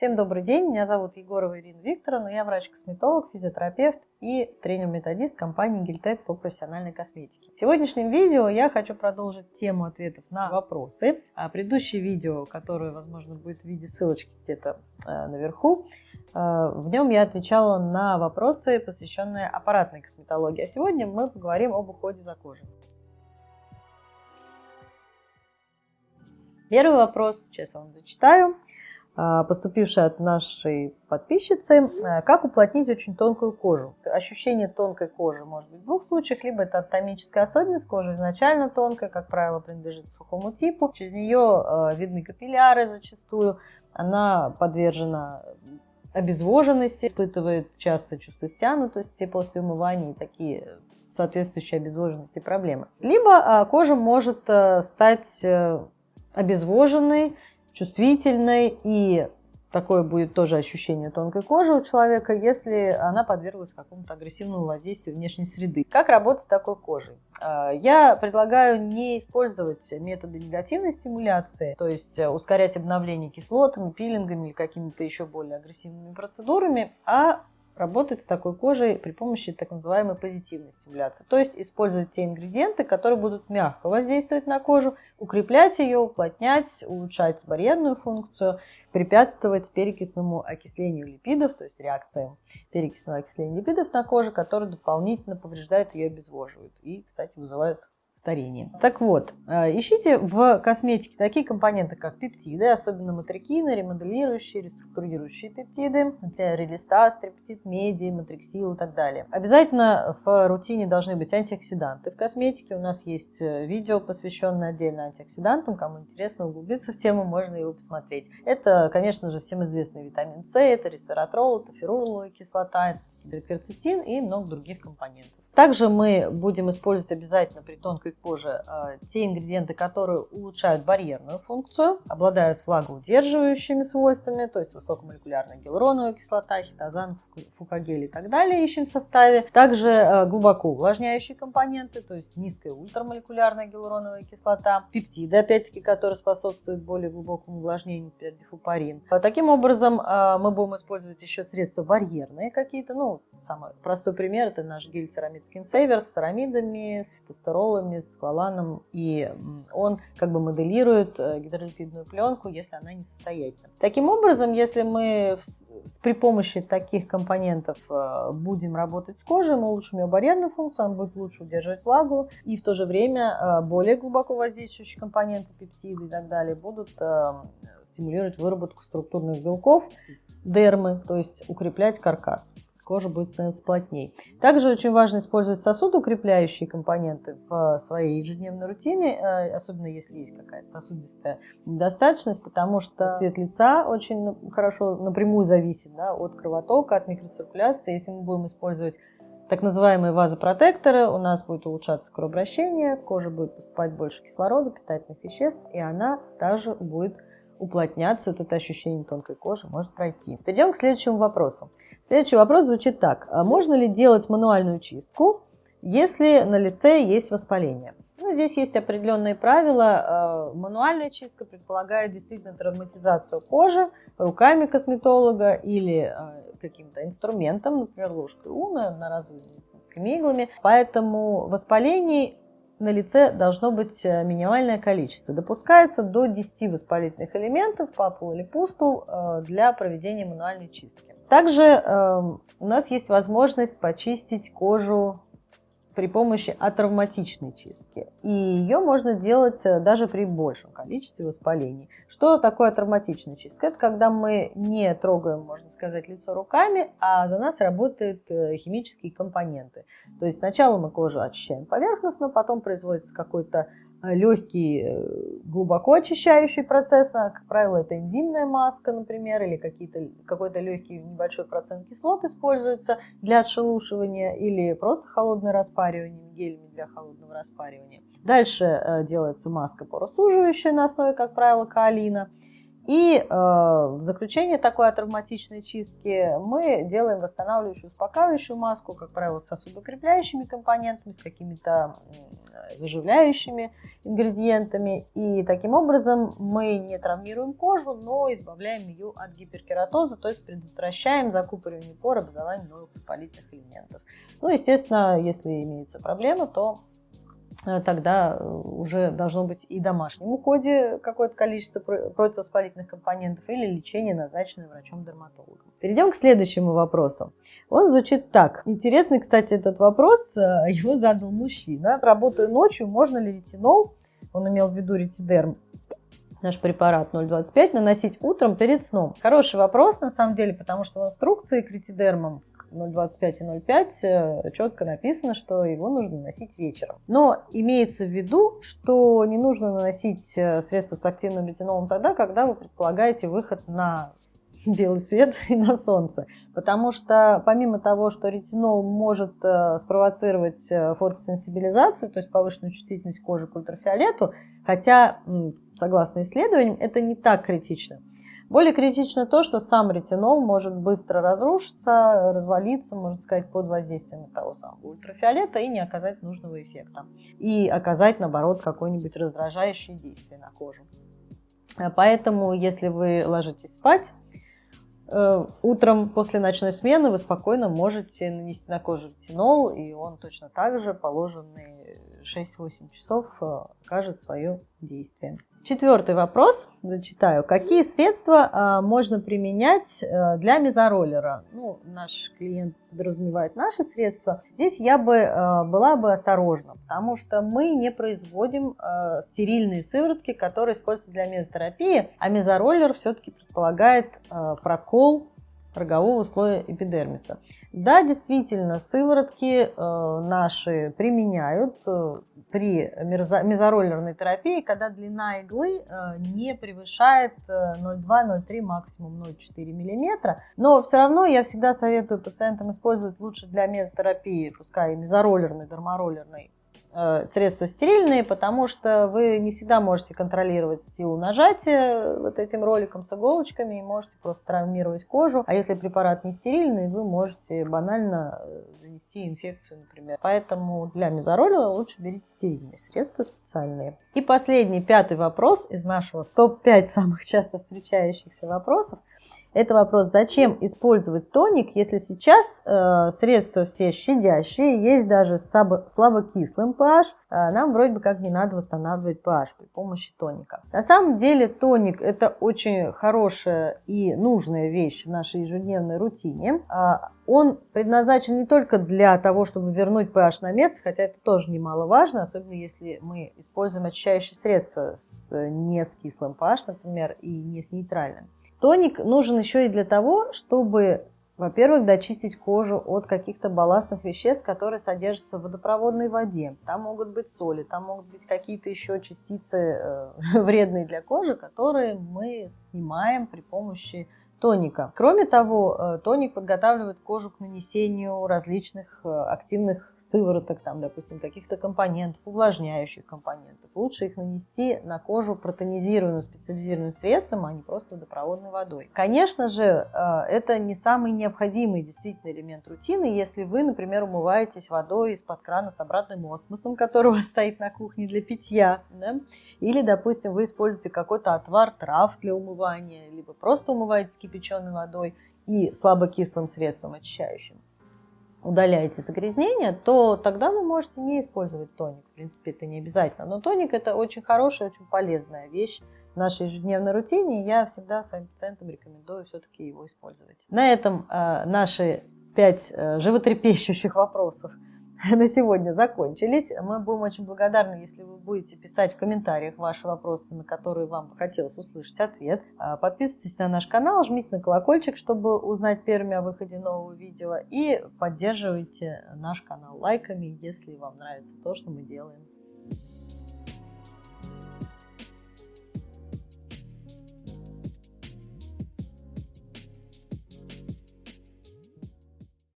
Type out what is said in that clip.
Всем добрый день, меня зовут Егорова Ирина Викторовна, я врач-косметолог, физиотерапевт и тренер-методист компании Гильтек по профессиональной косметике. В сегодняшнем видео я хочу продолжить тему ответов на вопросы. А предыдущее видео, которое, возможно, будет в виде ссылочки где-то э, наверху, э, в нем я отвечала на вопросы, посвященные аппаратной косметологии. А сегодня мы поговорим об уходе за кожей. Первый вопрос, сейчас я вам зачитаю. А, поступившая от нашей подписчицы, э, как уплотнить очень тонкую кожу. Ощущение тонкой кожи может быть в двух случаях, либо это анатомическая особенность, кожа изначально тонкая, как правило, принадлежит сухому типу, через нее э, видны капилляры зачастую, она подвержена обезвоженности, испытывает часто чувство стянутости после умывания и такие соответствующие обезвоженности проблемы. Либо а, кожа может э, стать обезвоженной, чувствительной и такое будет тоже ощущение тонкой кожи у человека, если она подверглась какому-то агрессивному воздействию внешней среды. Как работать с такой кожей? А, я предлагаю не использовать методы негативной стимуляции, то есть э, ускорять обновление кислотами, пилингами или какими-то еще более агрессивными процедурами, а работать с такой кожей при помощи так называемой позитивной стимуляции. То есть использовать те ингредиенты, которые будут мягко воздействовать на кожу, укреплять ее, уплотнять, улучшать барьерную функцию, препятствовать перекисному окислению липидов, то есть реакциям перекисного окисления липидов на коже, которые дополнительно повреждают ее, обезвоживают и, кстати, вызывают старения. Так вот, э, ищите в косметике такие компоненты, как пептиды, особенно матрикины, ремоделирующие, реструктурирующие пептиды, например, релистаз, триптид, меди, матриксил и так далее. Обязательно в рутине должны быть антиоксиданты в косметике. У нас есть э, видео, посвященное отдельно антиоксидантам. Кому интересно углубиться в тему, можно его посмотреть. Это, конечно же, всем известный витамин С, это ресвератрол, это феруловая кислота, гидрокверцетин и много других компонентов. Также мы будем использовать обязательно при тонкой коже э, те ингредиенты, которые улучшают барьерную функцию, обладают влагоудерживающими свойствами, то есть высокомолекулярная гиалуроновая кислота, хитозан, фукагель и так далее ищем в составе. Также э, глубоко увлажняющие компоненты, то есть низкая ультрамолекулярная гиалуроновая кислота, пептиды, опять-таки, которые способствуют более глубокому увлажнению, например, дифупарин. Таким образом, э, мы будем использовать еще средства барьерные какие-то, ну, самый простой пример – это наш гель-церамид Skin Saver с церамидами, с фитостеролами, с кваланом. И он как бы моделирует э, гидролипидную пленку, если она несостоятельна. Таким образом, если мы при помощи таких компонентов э, будем работать с кожей, мы улучшим ее барьерную функцию, она будет лучше удерживать влагу, и в то же время э, более глубоко воздействующие компоненты, пептиды и так далее, будут стимулировать выработку структурных белков, дермы, то есть укреплять каркас кожа будет становиться плотнее. Также очень важно использовать сосудоукрепляющие компоненты в своей ежедневной рутине, э, особенно если есть какая-то сосудистая недостаточность, потому что цвет лица очень хорошо напрямую зависит да, от кровотока, от микроциркуляции. Если мы будем использовать так называемые вазопротекторы, у нас будет улучшаться кровообращение, кожа будет поступать больше кислорода, питательных веществ, и она также будет уплотняться, вот это ощущение тонкой кожи может пройти. Перейдем к следующему вопросу. Следующий вопрос звучит так. А можно ли делать мануальную чистку, если на лице есть воспаление? Ну, здесь есть определенные правила. А, мануальная чистка предполагает действительно травматизацию кожи руками косметолога или а, каким-то инструментом, например, ложкой уна, одноразовыми медицинскими иглами. Поэтому воспалений на лице должно быть э, минимальное количество. Допускается до 10 воспалительных элементов, папул или пустул, э, для проведения мануальной чистки. Также эм, у нас есть возможность почистить кожу при помощи атравматичной чистки. И ее можно делать э, даже при большем количестве воспалений. Что такое травматичная чистка? Это когда мы не трогаем, можно сказать, лицо руками, а за нас работают э, химические компоненты. То есть сначала мы кожу очищаем поверхностно, потом производится какой-то легкий, э, глубоко очищающий процесс, как правило, это энзимная маска, например, или какой-то легкий небольшой процент кислот используется для отшелушивания, или просто холодное распаривание гелями для холодного распаривания. Дальше э, делается маска поросуживающая на основе, как правило, каолина. И э, в заключение такой атравматичной чистки мы делаем восстанавливающую, успокаивающую маску, как правило, с сосудокрепляющими компонентами, с какими-то заживляющими ингредиентами. И таким образом мы не травмируем кожу, но избавляем ее от гиперкератоза, то есть предотвращаем закупоривание пор, образование новых воспалительных элементов. Ну, естественно, если имеется проблема, то Э, тогда э, уже должно быть и домашнем уходе какое-то количество противовоспалительных компонентов или лечение, назначенное врачом-дерматологом. Перейдем к следующему вопросу. Он звучит так. Интересный, кстати, этот вопрос. Э, его задал мужчина. Работаю ночью, можно ли ретинол, он имел в виду ретидерм, наш препарат 0,25 наносить утром перед сном? Хороший вопрос, на самом деле, потому что в инструкции к ретидермам 0,25 и 0,5 э, четко написано, что его нужно наносить вечером. Но имеется в виду, что не нужно наносить э, средства с активным ретинолом тогда, когда вы предполагаете выход на белый свет и на солнце. Потому что помимо того, что ретинол может э, спровоцировать фотосенсибилизацию, то есть повышенную чувствительность кожи к ультрафиолету, хотя, согласно исследованиям, это не так критично. Более критично то, что сам ретинол может быстро разрушиться, развалиться, можно сказать, под воздействием того самого ультрафиолета и не оказать нужного эффекта. И оказать, наоборот, какое-нибудь раздражающее действие на кожу. Поэтому, если вы ложитесь спать, э, утром после ночной смены вы спокойно можете нанести на кожу ретинол, и он точно так же положенные 6-8 часов э, окажет свое действие. Четвертый вопрос, зачитаю. Какие средства а, можно применять а, для мезороллера? Ну, наш клиент подразумевает наши средства. Здесь я бы а, была бы осторожна, потому что мы не производим а, стерильные сыворотки, которые используются для мезотерапии, а мезороллер все-таки предполагает прокол рогового слоя эпидермиса. Да, действительно, сыворотки э, наши применяют э, при мезороллерной терапии, когда длина иглы э, не превышает 0,2-0,3, э, максимум 0,4 мм. Но все равно я всегда советую пациентам использовать лучше для мезотерапии, пускай и мезороллерной, дермороллерной, средства стерильные, потому что вы не всегда можете контролировать силу нажатия вот этим роликом с иголочками и можете просто травмировать кожу. А если препарат не стерильный, вы можете банально э, занести инфекцию, например. Поэтому для мезороля лучше берите стерильные средства специальные. И последний, пятый вопрос из нашего топ-5 самых часто встречающихся вопросов. Это вопрос, зачем использовать тоник, если сейчас э, средства все щадящие, есть даже слабо, слабокислым pH, э, нам вроде бы как не надо восстанавливать pH при помощи тоника. На самом деле тоник это очень хорошая и нужная вещь в нашей ежедневной рутине. Э, он предназначен не только для того, чтобы вернуть pH на место, хотя это тоже немаловажно, особенно если мы используем очищающие средства с, не с кислым pH, например, и не с нейтральным. Тоник нужен еще и для того, чтобы, во-первых, дочистить кожу от каких-то балластных веществ, которые содержатся в водопроводной воде. Там могут быть соли, там могут быть какие-то еще частицы э, вредные для кожи, которые мы снимаем при помощи тоника. Кроме того, э, тоник подготавливает кожу к нанесению различных э, активных сывороток, там, допустим, каких-то компонентов, увлажняющих компонентов. Лучше их нанести на кожу протонизированную специализированным средством, а не просто водопроводной водой. Конечно же, э, это не самый необходимый действительно элемент рутины, если вы, например, умываетесь водой из-под крана с обратным осмосом, вас стоит на кухне для питья, да? или, допустим, вы используете какой-то отвар трав для умывания, либо просто умываетесь кипяченой водой и слабокислым средством очищающим удаляете загрязнение, то тогда вы можете не использовать тоник. В принципе, это не обязательно. Но тоник это очень хорошая, очень полезная вещь в нашей ежедневной рутине. Я всегда своим пациентам рекомендую все-таки его использовать. На этом э, наши пять э, животрепещущих вопросов на сегодня закончились. Мы будем очень благодарны, если вы будете писать в комментариях ваши вопросы, на которые вам хотелось услышать ответ. А, подписывайтесь на наш канал, жмите на колокольчик, чтобы узнать первыми о выходе нового видео. И поддерживайте наш канал лайками, если вам нравится то, что мы делаем.